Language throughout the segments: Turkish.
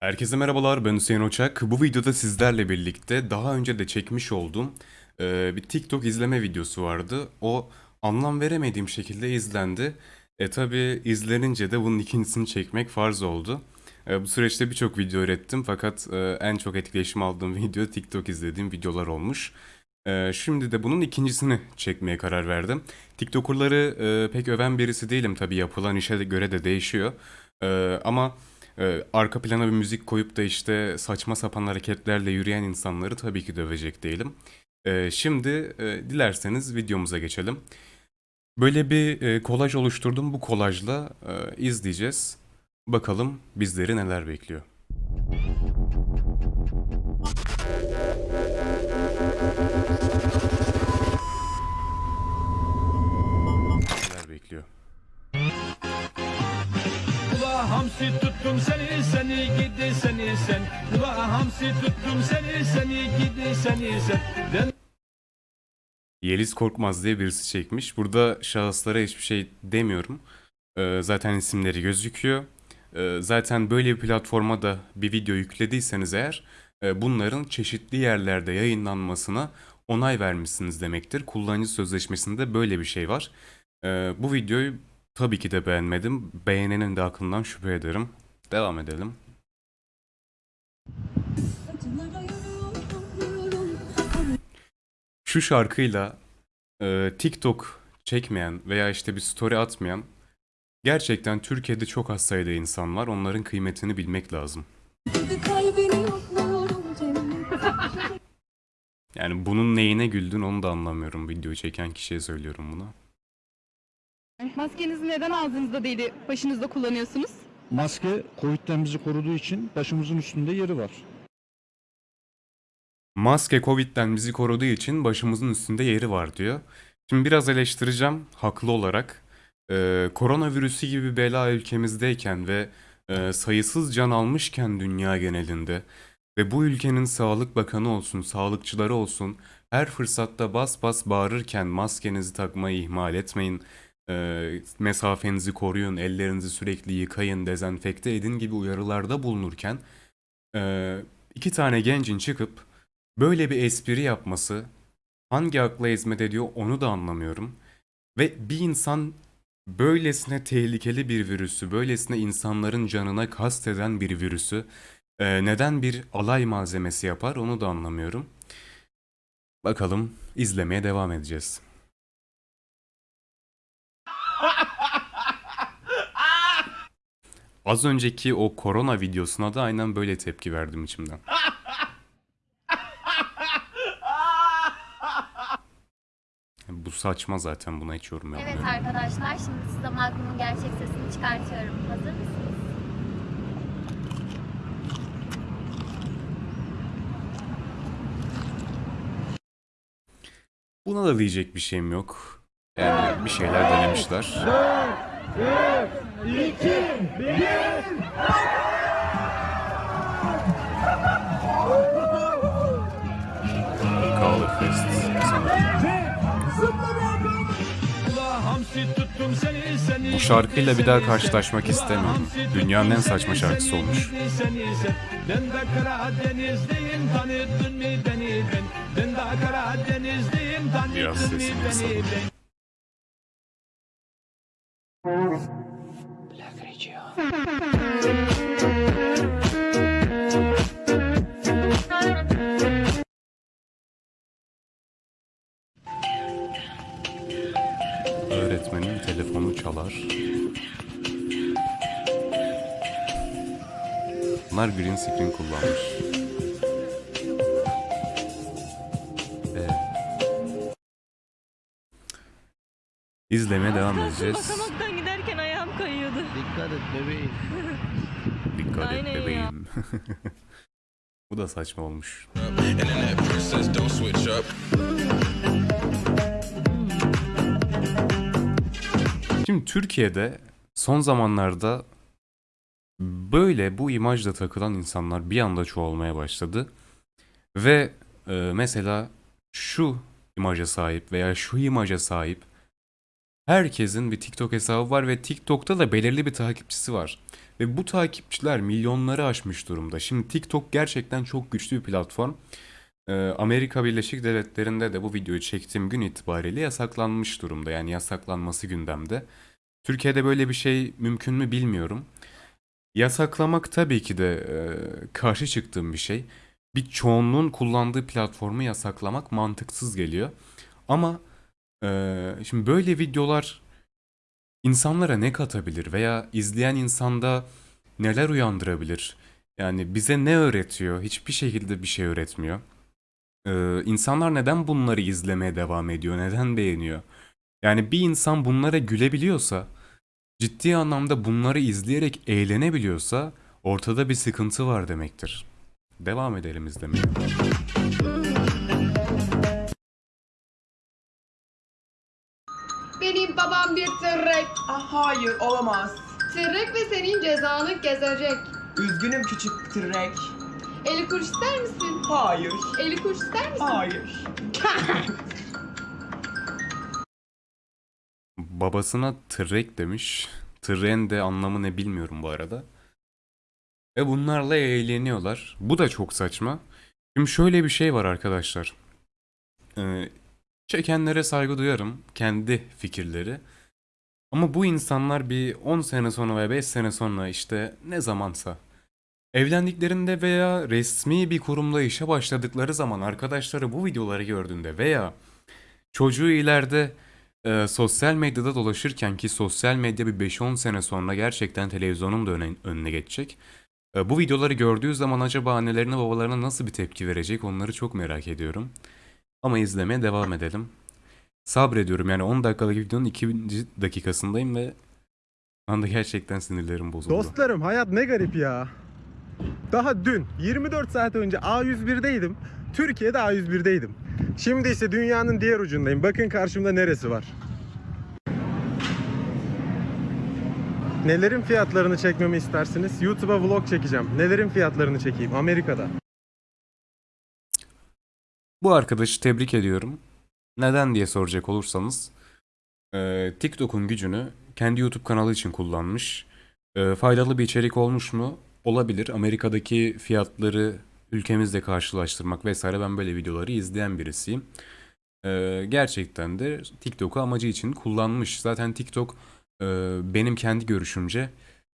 Herkese merhabalar ben Hüseyin Oçak. Bu videoda sizlerle birlikte daha önce de çekmiş olduğum e, bir TikTok izleme videosu vardı. O anlam veremediğim şekilde izlendi. E tabi izlenince de bunun ikincisini çekmek farz oldu. E, bu süreçte birçok video ürettim fakat e, en çok etkileşim aldığım video TikTok izlediğim videolar olmuş. E, şimdi de bunun ikincisini çekmeye karar verdim. TikToker'ları e, pek öven birisi değilim tabi yapılan işe göre de değişiyor. E, ama ee, arka plana bir müzik koyup da işte saçma sapan hareketlerle yürüyen insanları tabii ki dövecek değilim. Ee, şimdi e, dilerseniz videomuza geçelim. Böyle bir e, kolaj oluşturdum. Bu kolajla e, izleyeceğiz. Bakalım bizleri neler bekliyor. Hamsi tuttum seni seni gidi seni sen Ula hamsi tuttum seni seni gidi seni sen Ben Yeliz Korkmaz diye birisi çekmiş. Burada şahıslara hiçbir şey demiyorum. Ee, zaten isimleri gözüküyor. Ee, zaten böyle bir platforma da bir video yüklediyseniz eğer e, bunların çeşitli yerlerde yayınlanmasına onay vermişsiniz demektir. Kullanıcı sözleşmesinde böyle bir şey var. Ee, bu videoyu tabii ki de beğenmedim. Beğenenin de aklından şüphe ederim. Devam edelim. Şu şarkıyla e, TikTok çekmeyen veya işte bir story atmayan gerçekten Türkiye'de çok az sayıda insan var. Onların kıymetini bilmek lazım. Yani bunun neyine güldün onu da anlamıyorum. Videoyu çeken kişiye söylüyorum bunu. Maskenizi neden ağzınızda değil başınızda kullanıyorsunuz? Maske Covid'den bizi koruduğu için başımızın üstünde yeri var. Maske Covid'den bizi koruduğu için başımızın üstünde yeri var diyor. Şimdi biraz eleştireceğim haklı olarak. Ee, koronavirüsü gibi bir bela ülkemizdeyken ve e, sayısız can almışken dünya genelinde ve bu ülkenin sağlık bakanı olsun, sağlıkçıları olsun her fırsatta bas bas bağırırken maskenizi takmayı ihmal etmeyin, e, mesafenizi koruyun, ellerinizi sürekli yıkayın, dezenfekte edin gibi uyarılarda bulunurken e, iki tane gencin çıkıp böyle bir espri yapması hangi akla hizmet ediyor onu da anlamıyorum. Ve bir insan böylesine tehlikeli bir virüsü, böylesine insanların canına kasteden bir virüsü e, neden bir alay malzemesi yapar onu da anlamıyorum. Bakalım izlemeye devam edeceğiz. Az önceki o korona videosuna da aynen böyle tepki verdim içimden. Bu saçma zaten buna hiç yorum Evet yapmıyorum. arkadaşlar şimdi size Magnum'un gerçek sesini çıkartıyorum. Hazır mısınız? Buna da diyecek bir şeyim yok. Yani bir şeyler denemişler. Kahve Fest sanırım. Ula hamsi tuttum seni seni Bu şarkıyla bir daha karşılaşmak istemiyorum. Dünyanın en saçma şarkısı olmuş. gidi seni sen. Öğretmenin telefonu çalar. Bunlar green screen kullanmış. İzlemeye devam edeceğiz. Dikkat et bebeğim. Dikkat et ya. bebeğim. Bu da saçma olmuş. Şimdi Türkiye'de son zamanlarda böyle bu imajla takılan insanlar bir anda çoğalmaya başladı. Ve e, mesela şu imaja sahip veya şu imaja sahip herkesin bir TikTok hesabı var ve TikTok'ta da belirli bir takipçisi var. Ve bu takipçiler milyonları aşmış durumda. Şimdi TikTok gerçekten çok güçlü bir platform. Ee, Amerika Birleşik Devletleri'nde de bu videoyu çektiğim gün itibariyle yasaklanmış durumda. Yani yasaklanması gündemde. Türkiye'de böyle bir şey mümkün mü bilmiyorum. Yasaklamak tabii ki de e, karşı çıktığım bir şey. Bir çoğunluğun kullandığı platformu yasaklamak mantıksız geliyor. Ama e, şimdi böyle videolar insanlara ne katabilir veya izleyen insanda neler uyandırabilir? Yani bize ne öğretiyor? Hiçbir şekilde bir şey öğretmiyor. Ee, insanlar neden bunları izlemeye devam ediyor? Neden beğeniyor? Yani bir insan bunlara gülebiliyorsa, ciddi anlamda bunları izleyerek eğlenebiliyorsa ortada bir sıkıntı var demektir. Devam edelim izlemeye. Babam bir tırrek. Ah, hayır olamaz. Tırrek ve senin cezanı gezecek. Üzgünüm küçük tırrek. Eli kuruş ister misin? Hayır. Eli kuruş ister misin? Hayır. Babasına tırrek demiş. Tırren de anlamı ne bilmiyorum bu arada. Ve bunlarla eğleniyorlar. Bu da çok saçma. Şimdi şöyle bir şey var arkadaşlar. Ee, çekenlere saygı duyarım. Kendi fikirleri. Ama bu insanlar bir 10 sene sonra veya 5 sene sonra işte ne zamansa evlendiklerinde veya resmi bir kurumda işe başladıkları zaman arkadaşları bu videoları gördüğünde veya çocuğu ileride e, sosyal medyada dolaşırken ki sosyal medya bir 5-10 sene sonra gerçekten televizyonun da önüne geçecek. E, bu videoları gördüğü zaman acaba annelerine babalarına nasıl bir tepki verecek onları çok merak ediyorum. Ama izlemeye devam edelim. Sabrediyorum yani 10 dakikalık videonun 2. dakikasındayım ve anda gerçekten sinirlerim bozuldu. Dostlarım hayat ne garip ya. Daha dün 24 saat önce A101'deydim. Türkiye'de A101'deydim. Şimdi ise dünyanın diğer ucundayım. Bakın karşımda neresi var. Nelerin fiyatlarını çekmemi istersiniz? YouTube'a vlog çekeceğim. Nelerin fiyatlarını çekeyim Amerika'da? Bu arkadaşı tebrik ediyorum. Neden diye soracak olursanız e, TikTok'un gücünü kendi YouTube kanalı için kullanmış. E, faydalı bir içerik olmuş mu? Olabilir. Amerika'daki fiyatları ülkemizle karşılaştırmak vesaire ben böyle videoları izleyen birisiyim. E, gerçekten de TikTok'u amacı için kullanmış. Zaten TikTok e, benim kendi görüşümce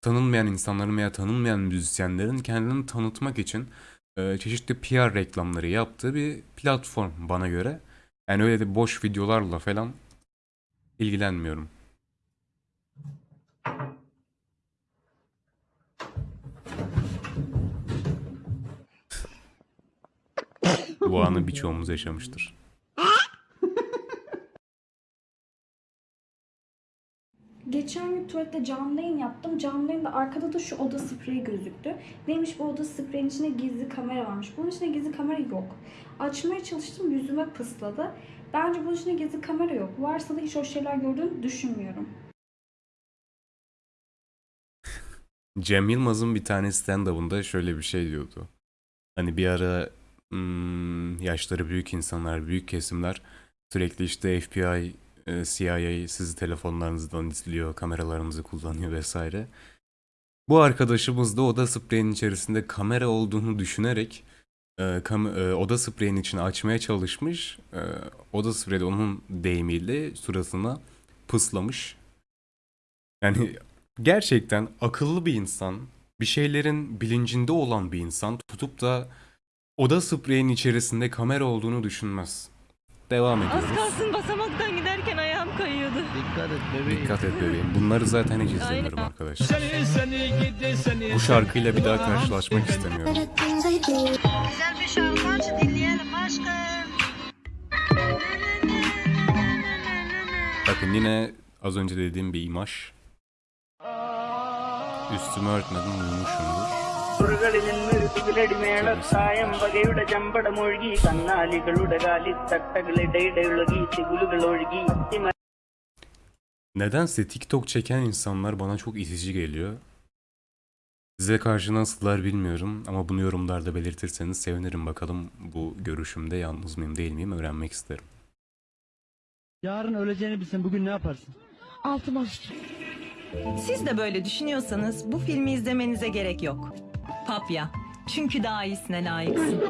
tanınmayan insanların veya tanınmayan müzisyenlerin kendini tanıtmak için e, çeşitli PR reklamları yaptığı bir platform bana göre. Yani öyle de boş videolarla falan ilgilenmiyorum. Bu anı birçoğumuz yaşamıştır. Geçen gün tuvalette canlı yayın yaptım. Canlı yayında arkada da şu oda spreyi gözüktü. Neymiş bu oda spreyin içinde gizli kamera varmış. Bunun içinde gizli kamera yok. Açmaya çalıştım yüzüme pısladı. Bence bunun içinde gizli kamera yok. Varsa da hiç o şeyler gördüğünü düşünmüyorum. Cem Yılmaz'ın bir tane stand-up'ında şöyle bir şey diyordu. Hani bir ara hmm, yaşları büyük insanlar, büyük kesimler sürekli işte FBI, CIA sizi telefonlarınızdan izliyor, kameralarınızı kullanıyor vesaire. Bu arkadaşımız da oda spreyinin içerisinde kamera olduğunu düşünerek e, kam- e, oda spreyinin içini açmaya çalışmış. E, oda spreyi de onun deyimiyle suratına pıslamış. Yani gerçekten akıllı bir insan, bir şeylerin bilincinde olan bir insan tutup da oda spreyinin içerisinde kamera olduğunu düşünmez. Devam ediyoruz. Dikkat et bebeğim. Dikkat et bebeğim. Bunları zaten hiç izlemiyorum arkadaşlar. Seni seni gidi seni Bu şarkıyla bir daha karşılaşmak istemiyorum. Güzel bir şarkı aç dinleyelim aşkım. Bakın yine az önce dediğim bir imaj. Üstümü örtmedim uyumuşumdur. സുറുകളിൽ നിന്നൊരു മേളത്തായം വകയുടെ ചമ്പടമൊഴുകി കന്നാലികളുടെ കാലിത്തട്ടകളിടയിടയൊഴുകി തികുലുകൾ ഒഴുകി അത്തിമ Nedense TikTok çeken insanlar bana çok itici geliyor. Size karşı nasıllar bilmiyorum ama bunu yorumlarda belirtirseniz sevinirim bakalım bu görüşümde yalnız mıyım değil miyim öğrenmek isterim. Yarın öleceğini bilsen bugün ne yaparsın? Altıma sıçayım. Siz de böyle düşünüyorsanız bu filmi izlemenize gerek yok. Papya. Çünkü daha iyisine layıksın.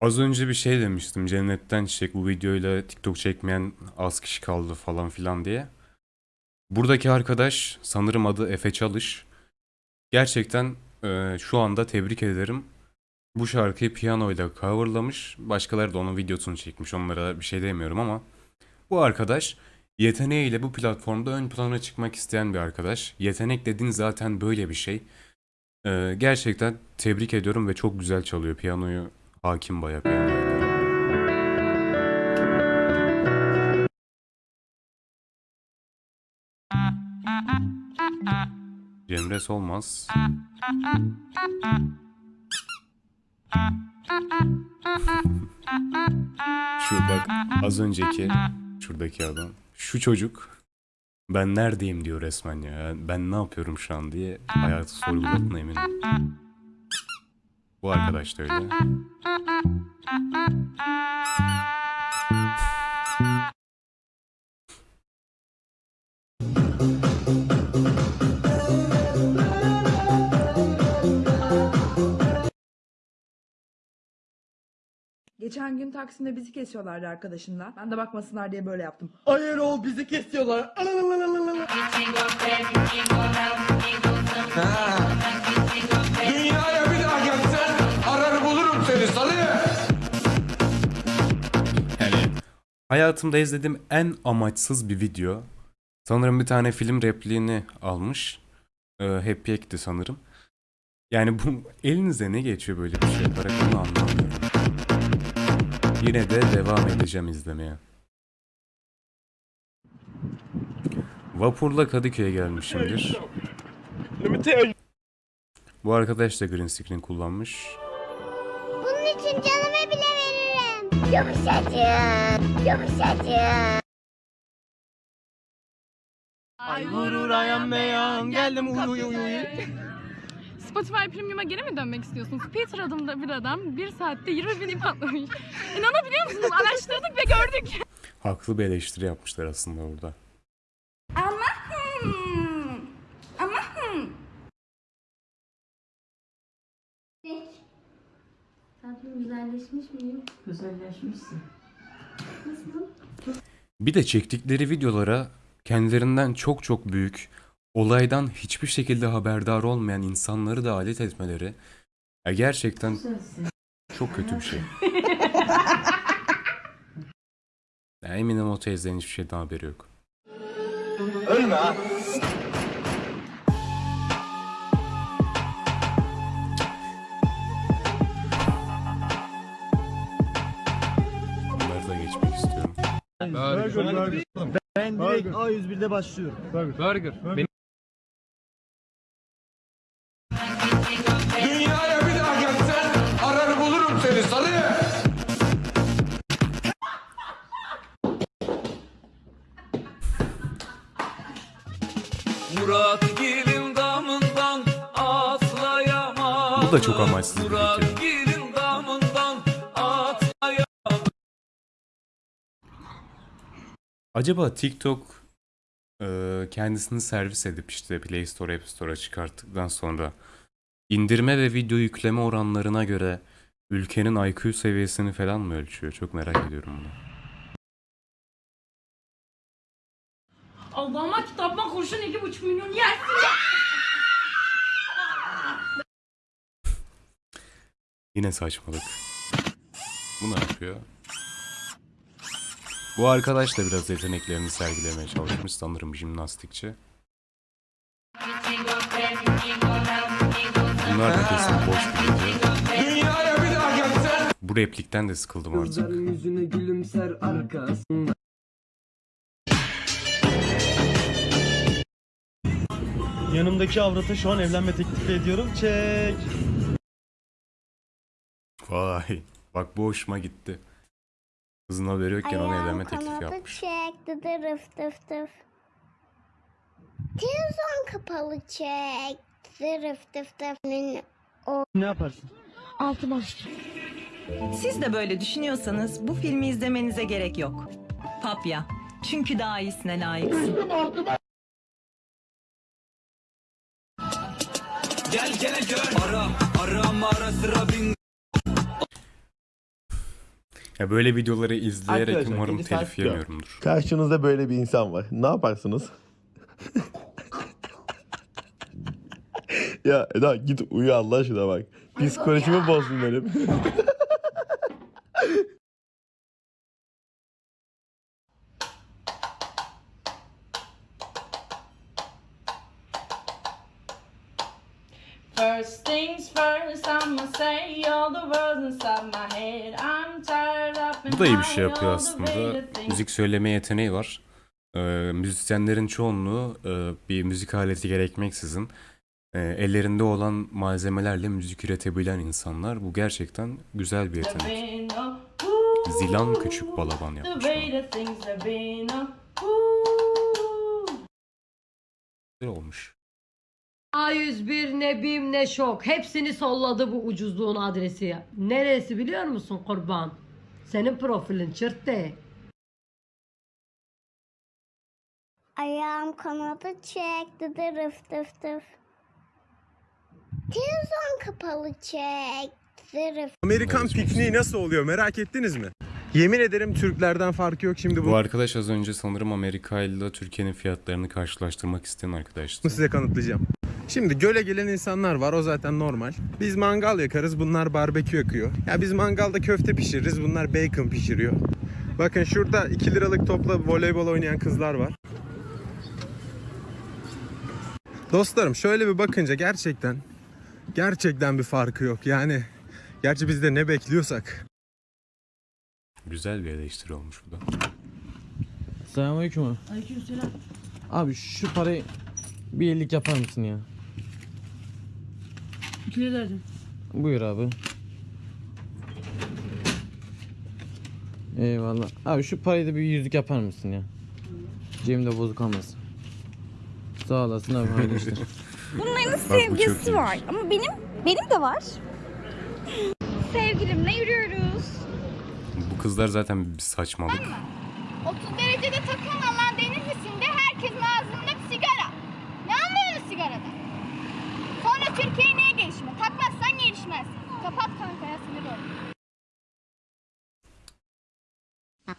Az önce bir şey demiştim. Cennetten çiçek bu videoyla TikTok çekmeyen az kişi kaldı falan filan diye. Buradaki arkadaş sanırım adı Efe Çalış. Gerçekten e, şu anda tebrik ederim. Bu şarkıyı piyanoyla coverlamış. Başkaları da onun videosunu çekmiş. Onlara bir şey demiyorum ama bu arkadaş yeteneğiyle bu platformda ön plana çıkmak isteyen bir arkadaş. Yetenek dediğin zaten böyle bir şey. E, gerçekten tebrik ediyorum ve çok güzel çalıyor piyanoyu. Hakim bayağı piyanoya. Cemre Solmaz. Şu bak az önceki şuradaki adam. Şu çocuk ben neredeyim diyor resmen ya. Ben ne yapıyorum şu an diye hayatı sorguladığına eminim. Bu arkadaş da öyle. Geçen gün Taksim'de bizi kesiyorlardı arkadaşımla. Ben de bakmasınlar diye böyle yaptım. Hayır o bizi kesiyorlar. Dünyaya hayatımda izlediğim en amaçsız bir video. Sanırım bir tane film repliğini almış. Ee, Happy Hack'ti sanırım. Yani bu elinize ne geçiyor böyle bir şey yaparak onu anlamıyorum. Yine de devam edeceğim izlemeye. Vapurla Kadıköy'e gelmişimdir. Bu arkadaş da green screen kullanmış. Bunun için canımı bile veririm. Yumuşacık, yumuşacık. Ay vurur ayağım beyan geldim uyu uyu uyu. Spotify Premium'a geri mi dönmek istiyorsunuz? Peter adında bir adam bir saatte 20 bin ip atlamış. İnanabiliyor musunuz? Araştırdık ve gördük. Haklı bir eleştiri yapmışlar aslında burada. Ama hmm, ama hmm. Tatlım güzelleşmiş miyim? Bir de çektikleri videolara kendilerinden çok çok büyük, olaydan hiçbir şekilde haberdar olmayan insanları da alet etmeleri ya gerçekten çok kötü bir şey. Ya eminim o teyzenin hiçbir şeyden haberi yok. Ölme ha. Ben direkt A101'de başlıyorum. Dünyaya bir daha gelsen arar bulurum seni salı. Murat gelin damından atlayamaz. Bu da çok amaçsız bir video. Acaba TikTok e, kendisini servis edip işte Play Store, App Store'a çıkarttıktan sonra indirme ve video yükleme oranlarına göre ülkenin IQ seviyesini falan mı ölçüyor? Çok merak ediyorum bunu. Allah'ıma kitabıma kurşun 2,5 milyon yersin. Yine saçmalık. Bu ne yapıyor? Bu arkadaş da biraz yeteneklerini sergilemeye çalışmış sanırım jimnastikçi. Bunlar da kesin boş bir video. Dünyaya bir daha gelsen Bu replikten de sıkıldım artık. yüzüne gülümser arkasında. Yanımdaki avrata şu an evlenme teklifi ediyorum. Çek. Vay. Bak bu hoşuma gitti. Kızın haberi yokken ona evlenme teklifi yapmış. çek, dıdırıf dıf dıf. Televizyon kapalı çek, dıdırıf dıf dıf. Ne yaparsın? Altıma Siz de böyle düşünüyorsanız bu filmi izlemenize gerek yok. Papya. Çünkü daha iyisine layıksın. Ya böyle videoları izleyerek Arkadaşlar, umarım saat telif yemiyorumdur. Karşınızda böyle bir insan var. Ne yaparsınız? ya Eda git uyu Allah aşkına bak. Psikolojimi bozdun benim. First things first, I'ma say all the words inside my head. I'm tired up and Bu da iyi bir şey yapıyor aslında. Müzik söyleme yeteneği var. Ee, müzisyenlerin çoğunluğu e, bir müzik aleti gerekmeksizin e, ellerinde olan malzemelerle müzik üretebilen insanlar. Bu gerçekten güzel bir yetenek. Zilan Küçük Balaban yapmış. Güzel olmuş. A101 ne BİM ne şok. Hepsini solladı bu ucuzluğun adresi. Neresi biliyor musun kurban? Senin profilin çırttı. Ayağım kanadı çekti de rıf tıf tıf. Televizyon kapalı çekti rıf. Amerikan pikniği nasıl oluyor merak ettiniz mi? Yemin ederim Türklerden farkı yok şimdi bu. Bu arkadaş az önce sanırım Amerika ile Türkiye'nin fiyatlarını karşılaştırmak isteyen arkadaştı. Bunu size kanıtlayacağım. Şimdi göle gelen insanlar var o zaten normal. Biz mangal yakarız bunlar barbekü yakıyor. Ya biz mangalda köfte pişiririz bunlar bacon pişiriyor. Bakın şurada 2 liralık topla voleybol oynayan kızlar var. Dostlarım şöyle bir bakınca gerçekten gerçekten bir farkı yok. Yani gerçi biz de ne bekliyorsak. Güzel bir eleştiri olmuş bu da. Selamünaleyküm abi. Aleykümselam. Abi şu parayı bir iyilik yapar mısın ya? Kilo verdim. Buyur abi. Eyvallah. Abi şu parayı da bir yüzlük yapar mısın ya? Cebimde bozuk olmasın. Sağ olasın abi hayırlı işler. Bunların sevgilisi var ama benim benim de var. Sevgilimle yürüyoruz. Bu kızlar zaten bir saçmalık. 30 derecede takılma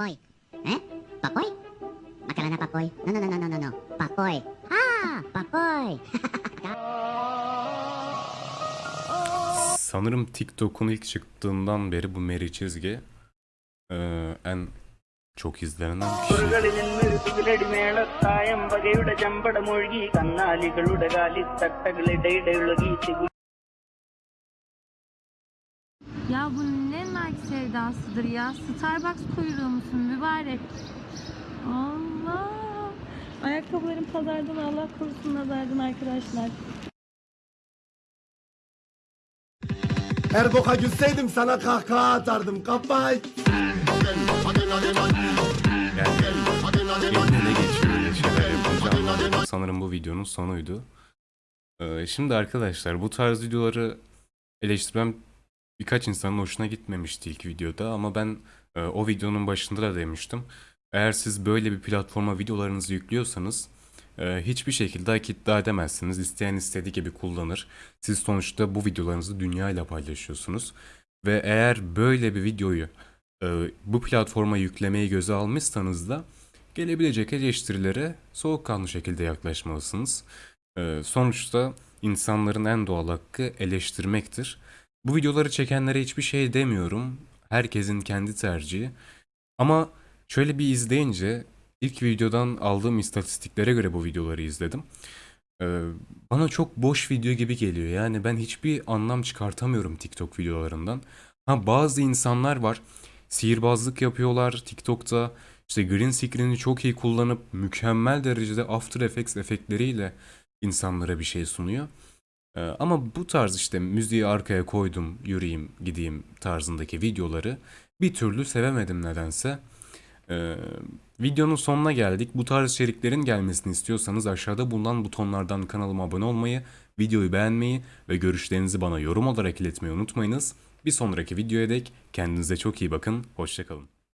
papoy. Eh? Papoy? Makarena papoy. No, no, no, no, no, no. Papoy. Ha, papoy. Sanırım TikTok'un ilk çıktığından beri bu Meri çizgi ee, en çok izlenen kişi. Ya bu Nike sevdasıdır ya. Starbucks kuyruğu musun mübarek? Allah. Ayakkabılarım pazardan Allah korusun nazardan arkadaşlar. Her boka gülseydim sana kahkaha atardım kafayı. Yani eline ne geçiyor öyle şeyler yapınca anladım. Sanırım bu videonun sonuydu. Ee, şimdi arkadaşlar bu tarz videoları eleştirmem birkaç insanın hoşuna gitmemişti ilk videoda ama ben e, o videonun başında da demiştim. Eğer siz böyle bir platforma videolarınızı yüklüyorsanız e, hiçbir şekilde hak iddia edemezsiniz. İsteyen istediği gibi kullanır. Siz sonuçta bu videolarınızı dünyayla paylaşıyorsunuz. Ve eğer böyle bir videoyu e, bu platforma yüklemeyi göze almışsanız da gelebilecek eleştirilere soğukkanlı şekilde yaklaşmalısınız. E, sonuçta insanların en doğal hakkı eleştirmektir. Bu videoları çekenlere hiçbir şey demiyorum. Herkesin kendi tercihi. Ama şöyle bir izleyince ilk videodan aldığım istatistiklere göre bu videoları izledim. Ee, bana çok boş video gibi geliyor. Yani ben hiçbir anlam çıkartamıyorum TikTok videolarından. Ha bazı insanlar var. Sihirbazlık yapıyorlar TikTok'ta. İşte green screen'i çok iyi kullanıp mükemmel derecede After Effects efektleriyle insanlara bir şey sunuyor. Ee, ama bu tarz işte müziği arkaya koydum, yürüyeyim, gideyim tarzındaki videoları bir türlü sevemedim nedense. Ee, videonun sonuna geldik. Bu tarz içeriklerin gelmesini istiyorsanız aşağıda bulunan butonlardan kanalıma abone olmayı Videoyu beğenmeyi ve görüşlerinizi bana yorum olarak iletmeyi unutmayınız. Bir sonraki videoya dek kendinize çok iyi bakın. Hoşçakalın.